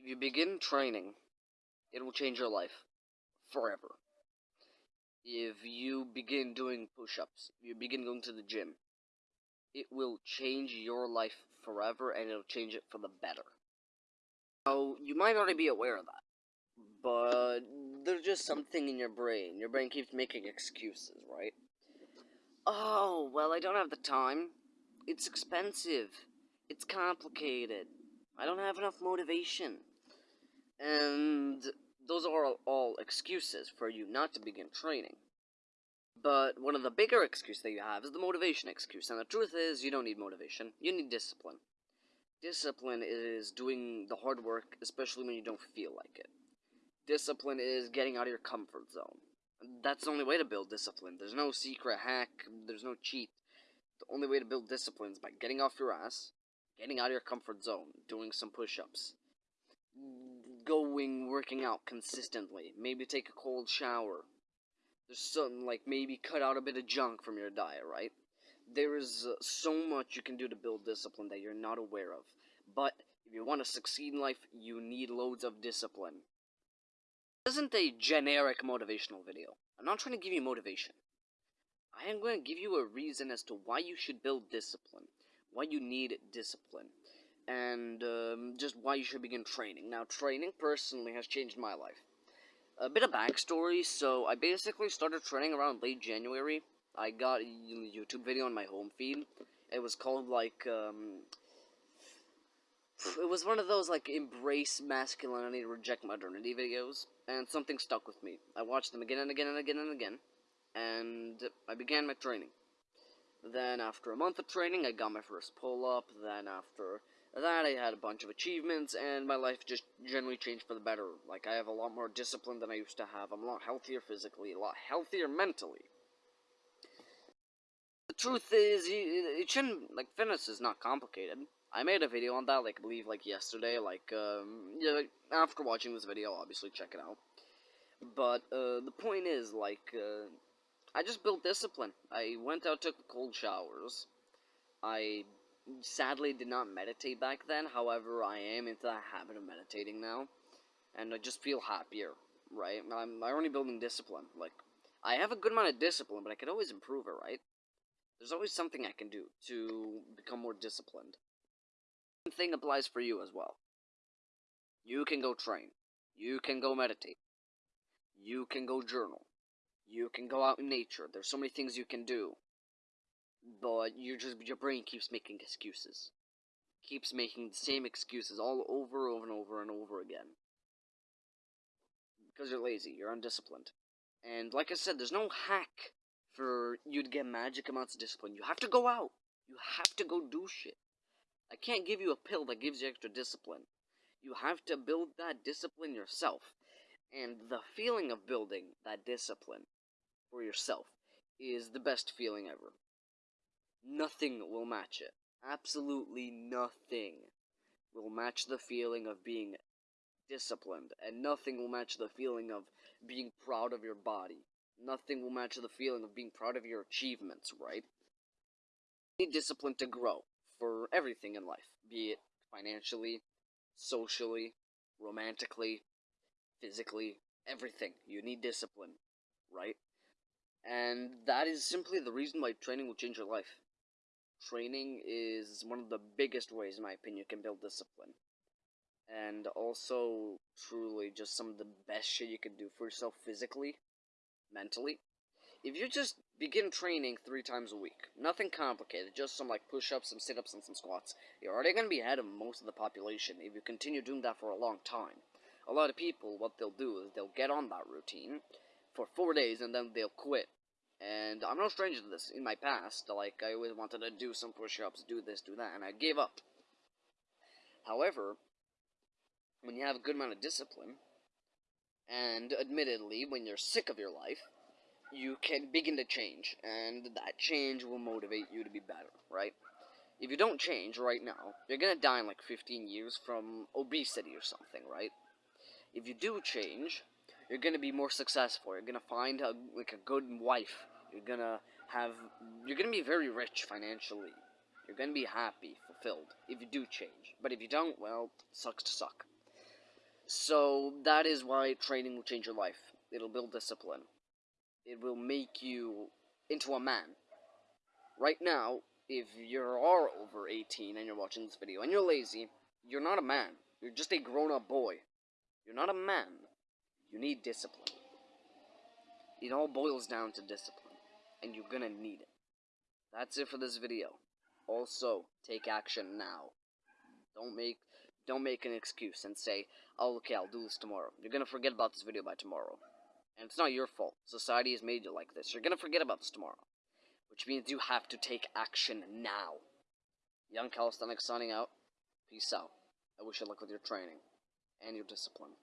If you begin training, it will change your life forever. If you begin doing push ups, if you begin going to the gym, it will change your life forever and it'll change it for the better. Now, you might already be aware of that, but there's just something in your brain. Your brain keeps making excuses, right? Oh, well, I don't have the time. It's expensive. It's complicated. I don't have enough motivation. And those are all, excuses for you not to begin training. But one of the bigger excuses that you have is the motivation excuse. And the truth is, you don't need motivation. You need discipline. Discipline is doing the hard work, especially when you don't feel like it. Discipline is getting out of your comfort zone. That's the only way to build discipline. There's no secret hack, there's no cheat. The only way to build discipline is by getting off your ass, getting out of your comfort zone, doing some push ups, going working out consistently, maybe take a cold shower. There's something like maybe cut out a bit of junk from your diet, right? There is uh, so much you can do to build discipline that you're not aware of. But if you want to succeed in life, you need loads of discipline. This isn't a generic motivational video. I'm not trying to give you motivation. I am going to give you a reason as to why you should build discipline, why you need discipline, and um, why you should begin training. Now, training personally has changed my life. A bit of backstory so, I basically started training around late January. I got a YouTube video on my home feed. It was called like, um, it was one of those like embrace masculinity, reject modernity videos, and something stuck with me. I watched them again and again and again and again, and I began my training. Then after a month of training, I got my first pull-up. Then after that, I had a bunch of achievements, and my life just generally changed for the better. Like, I have a lot more discipline than I used to have. I'm a lot healthier physically, a lot healthier mentally. The truth is, it shouldn't, like, fitness is not complicated. I made a video on that, like, I believe, like, yesterday, like, um, yeah, after watching this video, obviously, check it out. But, uh, the point is, like, uh, I just built discipline. I went out, took cold showers. I sadly did not meditate back then, however, I am into the habit of meditating now. And I just feel happier, right? I'm I'm only building discipline. Like, I have a good amount of discipline, but I could always improve it, right? There's always something I can do to become more disciplined. Same thing applies for you as well. You can go train. You can go meditate. You can go journal. You can go out in nature. There's so many things you can do but you just your brain keeps making excuses, keeps making the same excuses all over, over and over and over again. Because you're lazy, you're undisciplined, and like I said, there's no hack for you to get magic amounts of discipline. You have to go out. You have to go do shit. I can't give you a pill that gives you extra discipline. You have to build that discipline yourself. And the feeling of building that discipline for yourself is the best feeling ever. Nothing will match it. Absolutely nothing will match the feeling of being disciplined, and nothing will match the feeling of being proud of your body. Nothing will match the feeling of being proud of your achievements, right? You need discipline to grow for everything in life, be it financially, socially, romantically, physically, everything. You need discipline, right? And that is simply the reason why training will change your life training is one of the biggest ways, in my opinion, you can build discipline. And also, truly, just some of the best shit you can do for yourself physically, mentally. If you just begin training three times a week, nothing complicated, just some like push ups, some sit ups, and some squats, you're already going to be ahead of most of the population if you continue doing that for a long time. A lot of people, what they'll do is they'll get on that routine for four days and then they'll quit and I'm no stranger to this. In my past, like, I always wanted to do some push-ups, do this, do that, and I gave up. However, when you have a good amount of discipline, and admittedly, when you're sick of your life, you can begin to change, and that change will motivate you to be better, right? If you don't change right now, you're gonna die in like 15 years from obesity or something, right? If you do change, you're gonna be more successful. You're gonna find a like a good wife. You're gonna have you're gonna be very rich financially. You're gonna be happy, fulfilled if you do change. But if you don't, well, sucks to suck. So that is why training will change your life. It'll build discipline. It will make you into a man. Right now, if you are over 18 and you're watching this video and you're lazy, you're not a man. You're just a grown-up boy. You're not a man. You need discipline. It all boils down to discipline, and you're gonna need it. That's it for this video. Also, take action now. Don't make don't make an excuse and say, "Oh, okay, I'll do this tomorrow." You're gonna forget about this video by tomorrow, and it's not your fault. Society has made you like this. You're gonna forget about this tomorrow, which means you have to take action now. Young Calisthenics signing out. Peace out. I wish you luck with your training and your discipline.